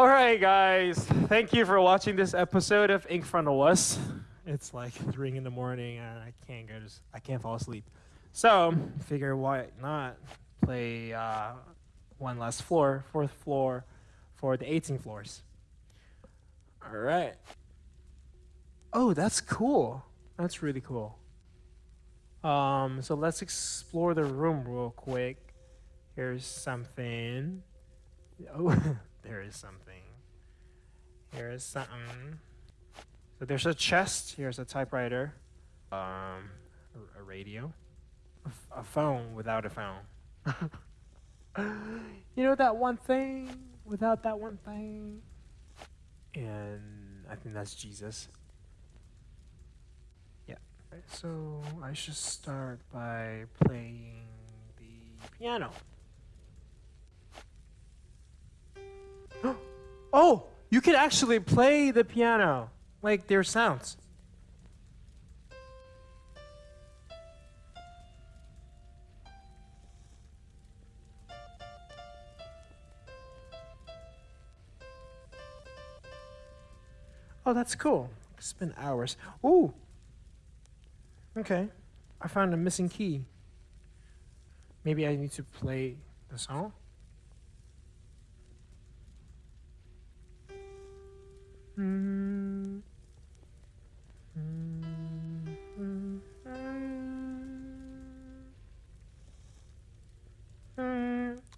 All right, guys. Thank you for watching this episode of Ink Front of Us. It's like three in the morning, and I can't go s- I can't fall asleep. So figure why not play uh, one last floor, fourth floor, for the 18 floors. All right. Oh, that's cool. That's really cool. Um, so let's explore the room real quick. Here's something. Oh, there is something. Here is something. So there's a chest. Here's a typewriter. Um, a, radio. A, a phone without a phone. you know that one thing without that one thing. And I think that's Jesus. Yeah. So I should start by playing the piano. Oh, you can actually play the piano. Like there's sounds. Oh, that's cool. Spend hours. Ooh. Okay. I found a missing key. Maybe I need to play the song.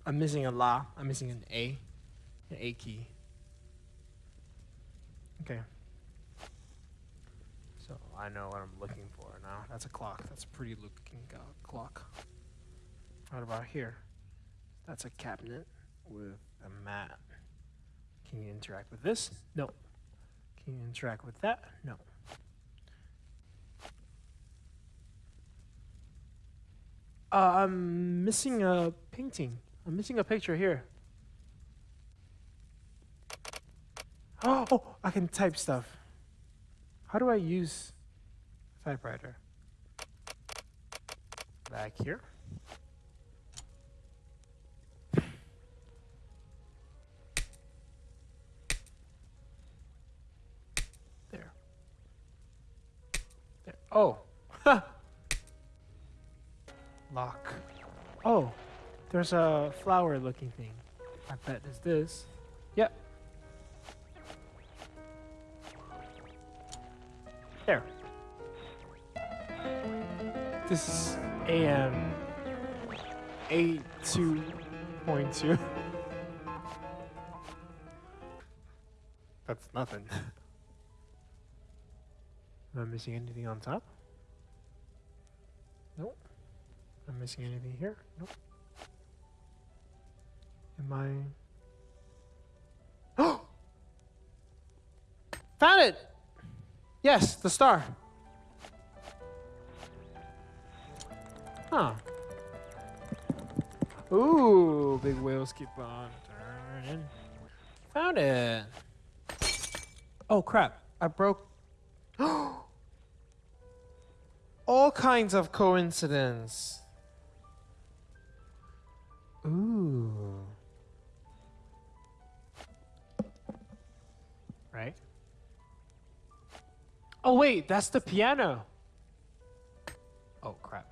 I'm missing a la. I'm missing an A. An A key. Okay. So I know what I'm looking for now. That's a clock. That's a pretty looking uh, clock. What about here? That's a cabinet with a mat. Can you interact with this? No. Can you interact with that? No. Uh, I'm missing a painting. I'm missing a picture here. Oh, oh, I can type stuff. How do I use typewriter? Back here. Oh. Lock. Oh, there's a flower looking thing. I bet it's this. Yep. There. This is AM 82.2. That's nothing. Am I missing anything on top? Nope. Am I missing anything here? Nope. Am I. Oh! Found it! Yes, the star. Huh. Ooh, big wheels keep on turning. Found it. Oh crap! I broke. Oh, All kinds of coincidence. Ooh. Right? Oh wait, that's the piano. Oh crap.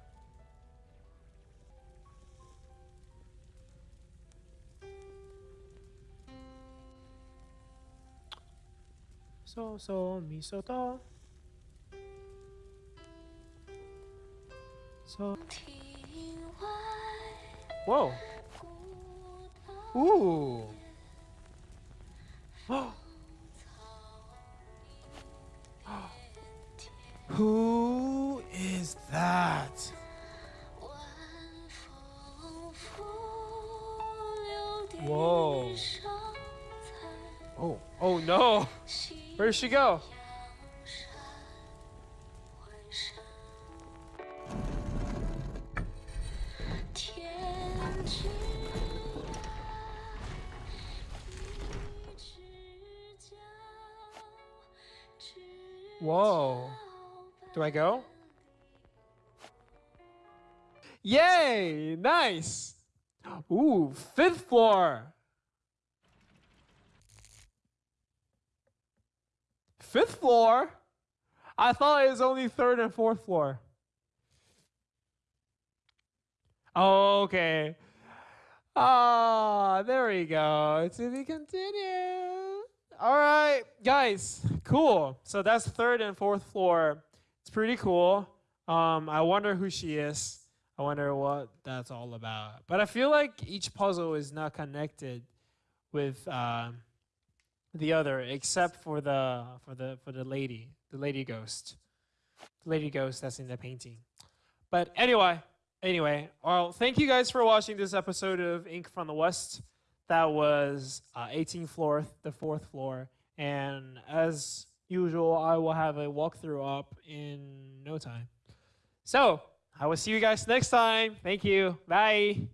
So so mi so. So Whoa. Ooh. Who is that? Whoa. Oh, oh no. Where did she go? Whoa. Do I go? Yay! Nice! Ooh, fifth floor! fifth floor. I thought it was only third and fourth floor. Okay. Ah, there we go. To be continued. All right, guys. Cool. So that's third and fourth floor. It's pretty cool. Um, I wonder who she is. I wonder what that's all about. But I feel like each puzzle is not connected with uh, the other, except for the for the for the lady, the lady ghost, the lady ghost that's in the painting. But anyway, anyway, well, thank you guys for watching this episode of Ink from the West. That was uh, 18th floor, the fourth floor, and as usual, I will have a walkthrough up in no time. So I will see you guys next time. Thank you. Bye.